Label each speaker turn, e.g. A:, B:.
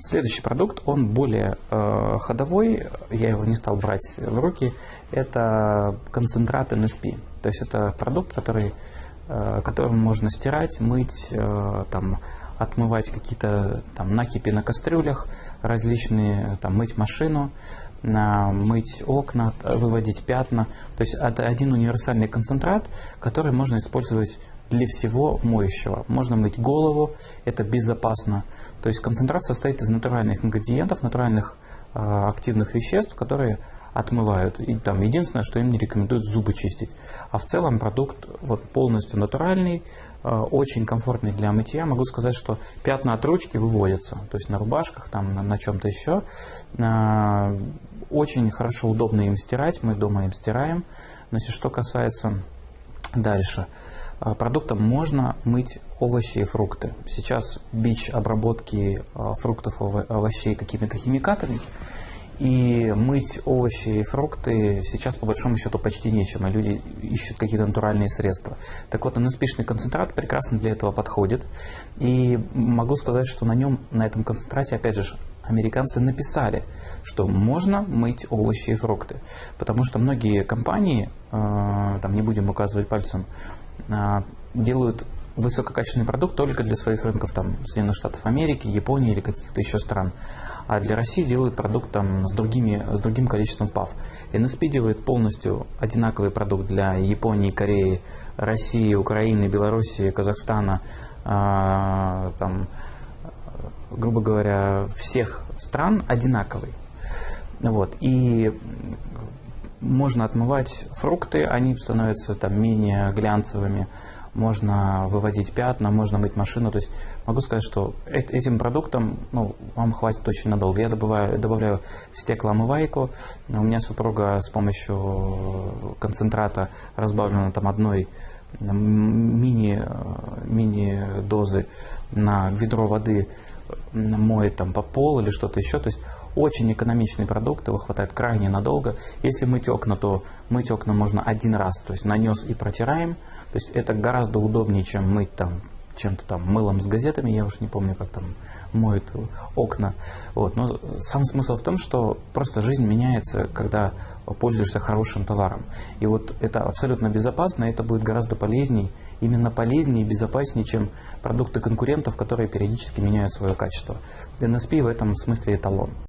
A: Следующий продукт, он более э, ходовой, я его не стал брать в руки, это концентрат NSP. То есть это продукт, который, э, которым можно стирать, мыть, э, там, отмывать какие-то там накипи на кастрюлях, различные, там, мыть машину, мыть окна, выводить пятна. То есть это один универсальный концентрат, который можно использовать для всего моющего. Можно мыть голову, это безопасно. То есть концентрат состоит из натуральных ингредиентов, натуральных э, активных веществ, которые отмывают. И там единственное, что им не рекомендуют зубы чистить. А в целом продукт вот полностью натуральный, э, очень комфортный для мытья. Могу сказать, что пятна от ручки выводятся, то есть на рубашках, там, на, на чем-то еще. Э, Очень хорошо, удобно им стирать, мы дома им стираем. Значит, что касается дальше. Э, Продуктом можно мыть овощи и фрукты. Сейчас бич обработки э, фруктов, ово- овощей какими-то химикатами. И мыть овощи и фрукты сейчас по большому счету почти нечем, и люди ищут какие-то натуральные средства. Так вот, NSP-шный концентрат прекрасно для этого подходит. И могу сказать, что на нем, на этом концентрате, опять же, американцы написали, что можно мыть овощи и фрукты. Потому что многие компании, э, там не будем указывать пальцем, э, делают высококачественный продукт только для своих рынков, там, Соединенных Штатов Америки, Японии или каких-то еще стран. А для России делают продукт там, с, другими, с другим количеством ПАВ. NSP делает полностью одинаковый продукт для Японии, Кореи, России, Украины, Белоруссии, Казахстана, а, там, грубо говоря, всех стран одинаковый. Вот. И можно отмывать фрукты, они становятся там менее глянцевыми, можно выводить пятна, можно мыть машину. То есть могу сказать, что э- этим продуктом ну, вам хватит очень надолго. Я добавляю, добавляю в стеклоомывайку. У меня супруга с помощью концентрата разбавлена там одной мини, э, мини-дозы на ведро воды моет там по полу или что-то еще. То есть очень экономичный продукт, его хватает крайне надолго. Если мыть окна, то мыть окна можно один раз, то есть нанес и протираем. То есть это гораздо удобнее, чем мыть там чем-то там мылом с газетами, я уж не помню, как там моют окна. Вот. Но сам смысл в том, что просто жизнь меняется, когда пользуешься хорошим товаром. И вот это абсолютно безопасно, это будет гораздо полезней, именно полезнее и безопаснее, чем продукты конкурентов, которые периодически меняют свое качество. NSP в этом смысле эталон.